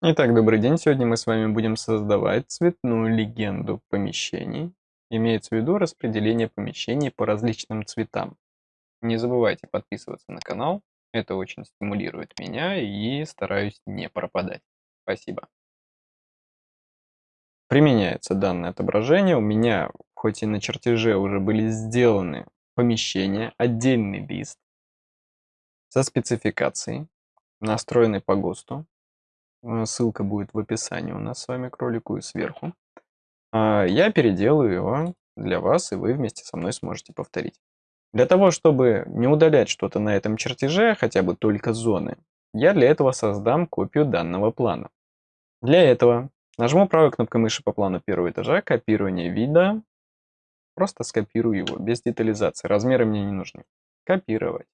Итак, добрый день. Сегодня мы с вами будем создавать цветную легенду помещений. Имеется в виду распределение помещений по различным цветам. Не забывайте подписываться на канал. Это очень стимулирует меня и стараюсь не пропадать. Спасибо. Применяется данное отображение. У меня, хоть и на чертеже уже были сделаны помещения, отдельный лист со спецификацией, настроенный по ГОСТу. Э, ссылка будет в описании у нас с вами к ролику и сверху. А, я переделаю его для вас, и вы вместе со мной сможете повторить. Для того, чтобы не удалять что-то на этом чертеже, хотя бы только зоны, я для этого создам копию данного плана. Для этого нажму правой кнопкой мыши по плану первого этажа, копирование вида, просто скопирую его, без детализации, размеры мне не нужны. Копировать.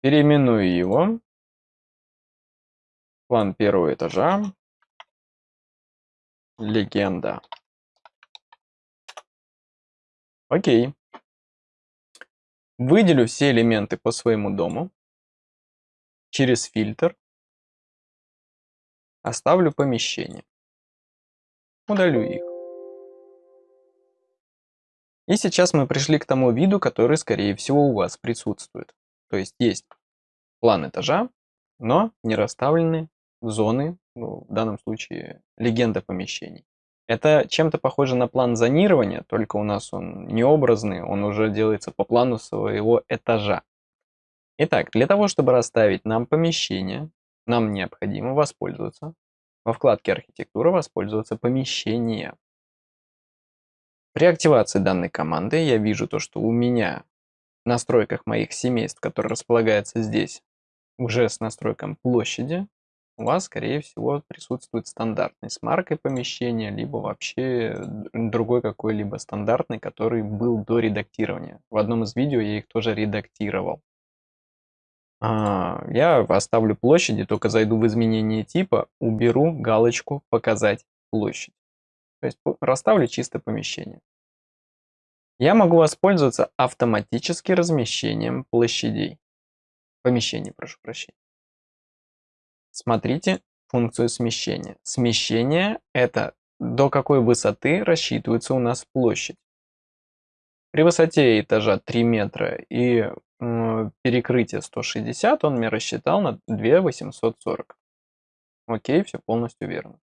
Переименую его План первого этажа. Легенда. Окей. Выделю все элементы по своему дому. Через фильтр. Оставлю помещение. Удалю их. И сейчас мы пришли к тому виду, который, скорее всего, у вас присутствует. То есть есть план этажа, но не расставлены зоны, ну, в данном случае легенда помещений. Это чем-то похоже на план зонирования, только у нас он не образный, он уже делается по плану своего этажа. Итак, для того, чтобы расставить нам помещение, нам необходимо воспользоваться во вкладке «Архитектура» воспользоваться помещение. При активации данной команды я вижу то, что у меня в настройках моих семейств, которые располагаются здесь, уже с настройком площади, у вас, скорее всего, присутствует стандартный с маркой помещения, либо вообще другой какой-либо стандартный, который был до редактирования. В одном из видео я их тоже редактировал. А, я оставлю площади, только зайду в изменение типа, уберу галочку «Показать площадь». То есть расставлю чисто помещение. Я могу воспользоваться автоматически размещением площадей. Помещений, прошу прощения. Смотрите функцию смещения. Смещение – это до какой высоты рассчитывается у нас площадь. При высоте этажа 3 метра и э, перекрытие 160 он мне рассчитал на 2840. Окей, все полностью верно.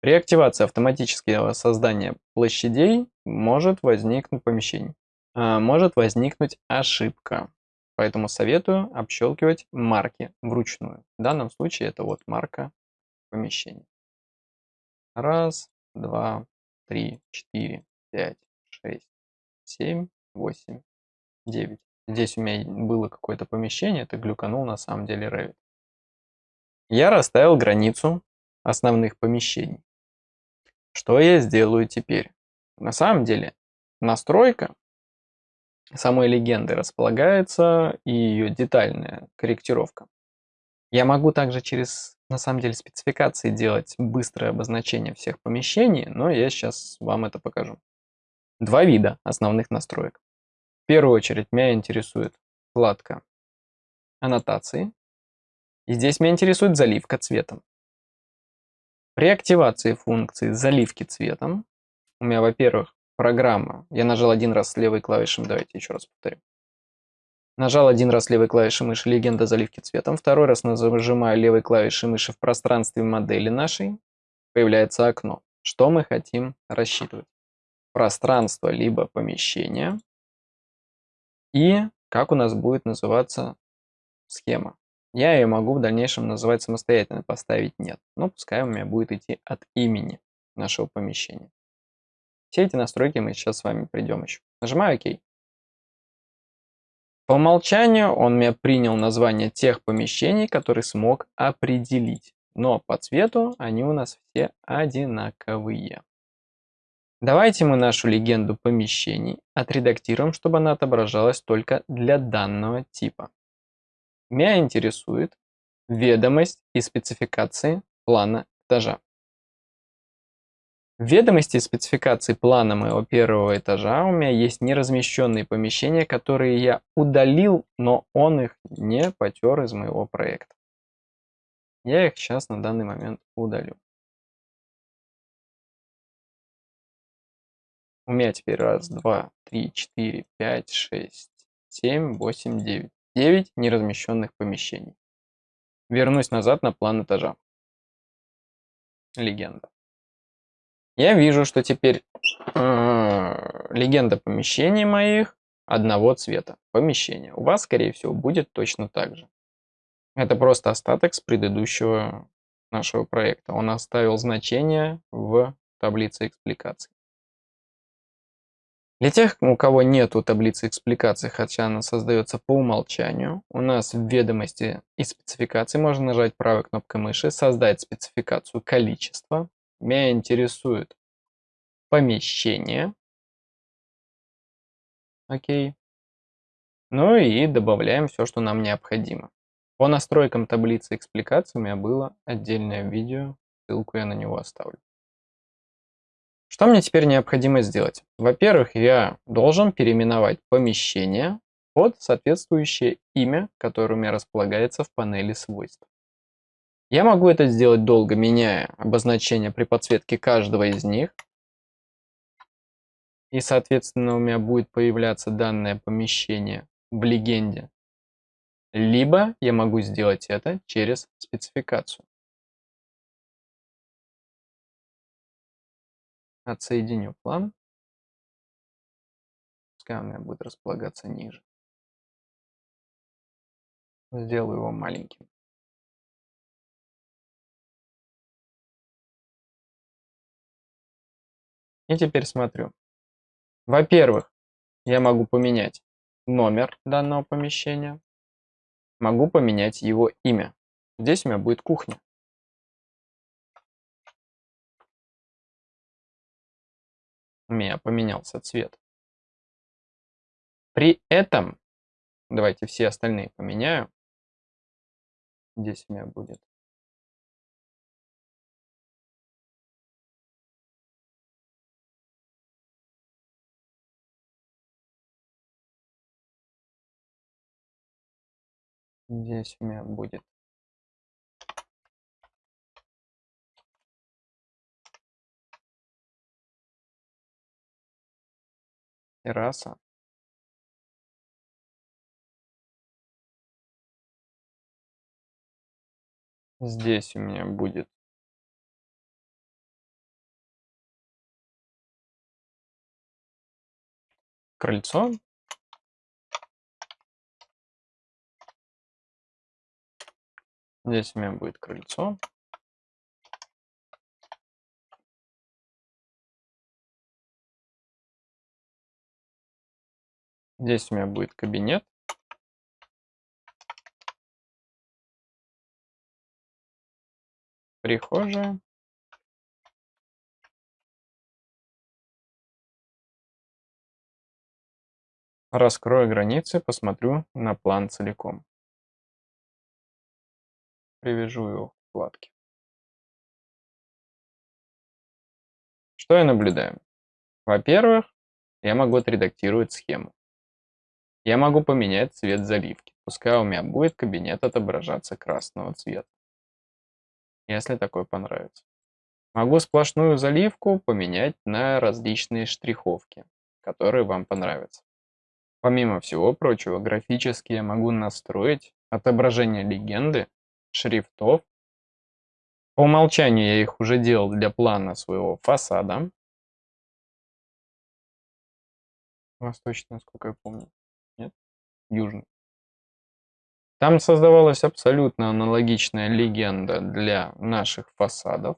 При активации автоматического создания площадей может возникнуть помещение. Э, может возникнуть ошибка. Поэтому советую общелкивать марки вручную. В данном случае это вот марка помещения. Раз, два, три, четыре, пять, шесть, семь, восемь, девять. Здесь у меня было какое-то помещение, это глюканул на самом деле Revit. Я расставил границу основных помещений. Что я сделаю теперь? На самом деле настройка самой легенды располагается и ее детальная корректировка. Я могу также через, на самом деле, спецификации делать быстрое обозначение всех помещений, но я сейчас вам это покажу. Два вида основных настроек. В первую очередь меня интересует вкладка аннотации. И здесь меня интересует заливка цветом. При активации функции заливки цветом у меня, во-первых, Программа. Я нажал один раз левой клавишей, давайте еще раз повторю. Нажал один раз левой клавишей мыши «Легенда заливки цветом». Второй раз нажимаю левой клавишей мыши в пространстве модели нашей. Появляется окно. Что мы хотим рассчитывать? Пространство либо помещение. И как у нас будет называться схема. Я ее могу в дальнейшем называть самостоятельно, поставить нет. Но пускай у меня будет идти от имени нашего помещения. Все эти настройки мы сейчас с вами придем еще. Нажимаю ОК. По умолчанию он мне принял название тех помещений, которые смог определить. Но по цвету они у нас все одинаковые. Давайте мы нашу легенду помещений отредактируем, чтобы она отображалась только для данного типа. Меня интересует ведомость и спецификации плана этажа. В ведомости спецификации плана моего первого этажа у меня есть неразмещенные помещения, которые я удалил, но он их не потер из моего проекта. Я их сейчас на данный момент удалю. У меня теперь раз, два, три, четыре, пять, шесть, семь, восемь, девять. Девять неразмещенных помещений. Вернусь назад на план этажа. Легенда. Я вижу, что теперь э, легенда помещений моих одного цвета. Помещение. У вас, скорее всего, будет точно так же. Это просто остаток с предыдущего нашего проекта. Он оставил значение в таблице экспликаций. Для тех, у кого нету таблицы экспликаций, хотя она создается по умолчанию, у нас в ведомости и спецификации можно нажать правой кнопкой мыши, создать спецификацию количества. Меня интересует помещение. Окей. Ну и добавляем все, что нам необходимо. По настройкам таблицы экспликаций у меня было отдельное видео, ссылку я на него оставлю. Что мне теперь необходимо сделать? Во-первых, я должен переименовать помещение под соответствующее имя, которое у меня располагается в панели свойств. Я могу это сделать долго, меняя обозначение при подсветке каждого из них. И, соответственно, у меня будет появляться данное помещение в легенде. Либо я могу сделать это через спецификацию. Отсоединю план. Пускай у меня будет располагаться ниже. Сделаю его маленьким. И теперь смотрю. Во-первых, я могу поменять номер данного помещения. Могу поменять его имя. Здесь у меня будет кухня. у меня поменялся цвет. При этом, давайте все остальные поменяю. Здесь у меня будет Здесь у меня будет. Терраса. Здесь у меня будет. Крыльцо. Здесь у меня будет крыльцо. Здесь у меня будет кабинет. Прихожая. Раскрою границы, посмотрю на план целиком. Привяжу его к вкладке. Что я наблюдаю? Во-первых, я могу отредактировать схему. Я могу поменять цвет заливки. Пускай у меня будет кабинет отображаться красного цвета. Если такой понравится. Могу сплошную заливку поменять на различные штриховки, которые вам понравятся. Помимо всего прочего, графически я могу настроить отображение легенды, шрифтов. По умолчанию я их уже делал для плана своего фасада. Восточный, насколько я помню южный. Там создавалась абсолютно аналогичная легенда для наших фасадов.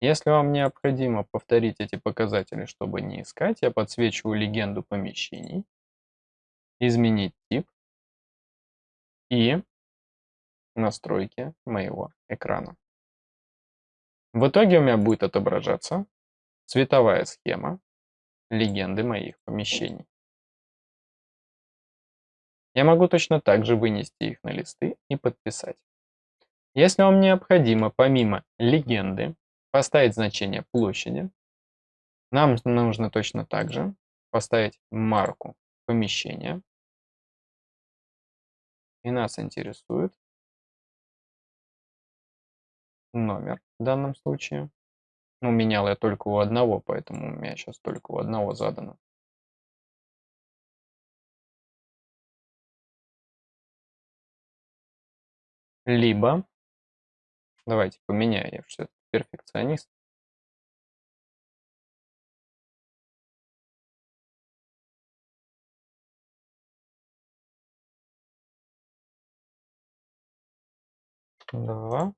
Если вам необходимо повторить эти показатели, чтобы не искать, я подсвечиваю легенду помещений, изменить тип и настройки моего экрана. В итоге у меня будет отображаться цветовая схема легенды моих помещений. Я могу точно так же вынести их на листы и подписать. Если вам необходимо помимо легенды поставить значение площади, нам нужно точно так же поставить марку помещения. И нас интересует номер в данном случае. Ну, менял я только у одного, поэтому у меня сейчас только у одного задано. Либо, давайте поменяю, я все перфекционист. Два.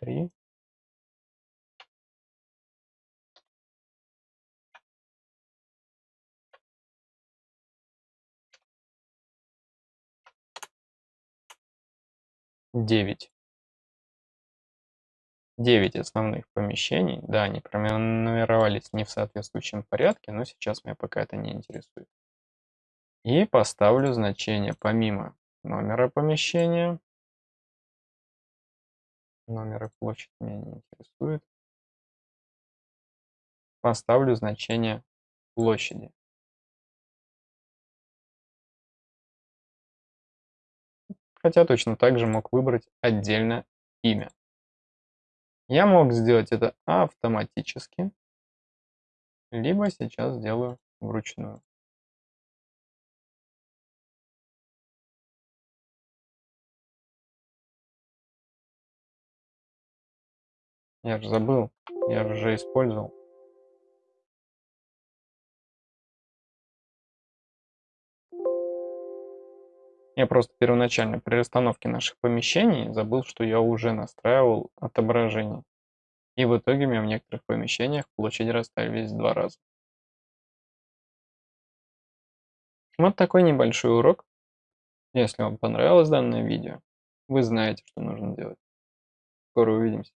Три. Девять. Девять основных помещений. Да, они пронумеровались не в соответствующем порядке, но сейчас меня пока это не интересует. И поставлю значение помимо номера помещения. Номер и площадь меня не интересует. Поставлю значение площади. Хотя точно так же мог выбрать отдельно имя. Я мог сделать это автоматически, либо сейчас сделаю вручную. Я же забыл, я уже использовал. Я просто первоначально при расстановке наших помещений забыл, что я уже настраивал отображение. И в итоге меня в некоторых помещениях площади расставились два раза. Вот такой небольшой урок. Если вам понравилось данное видео, вы знаете, что нужно делать. Скоро увидимся.